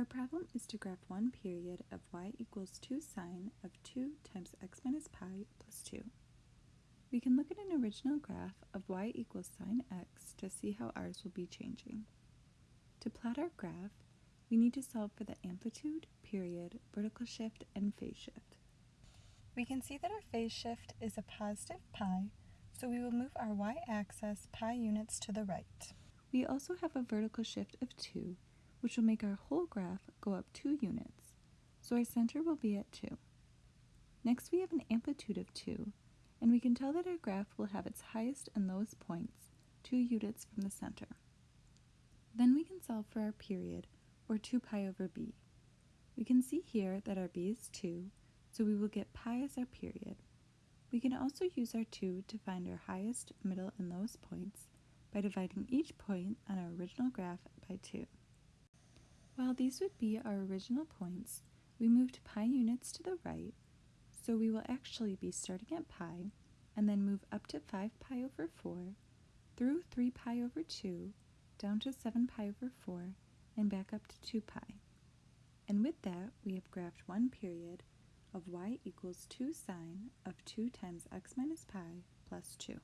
Our problem is to graph one period of y equals 2 sine of 2 times x minus pi plus 2. We can look at an original graph of y equals sine x to see how ours will be changing. To plot our graph, we need to solve for the amplitude, period, vertical shift, and phase shift. We can see that our phase shift is a positive pi, so we will move our y-axis pi units to the right. We also have a vertical shift of 2, which will make our whole graph go up 2 units, so our center will be at 2. Next we have an amplitude of 2, and we can tell that our graph will have its highest and lowest points 2 units from the center. Then we can solve for our period, or 2 pi over b. We can see here that our b is 2, so we will get pi as our period. We can also use our 2 to find our highest, middle, and lowest points by dividing each point on our original graph by 2. While these would be our original points, we moved pi units to the right, so we will actually be starting at pi and then move up to 5 pi over 4, through 3 pi over 2, down to 7 pi over 4, and back up to 2 pi. And with that, we have graphed one period of y equals 2 sine of 2 times x minus pi plus 2.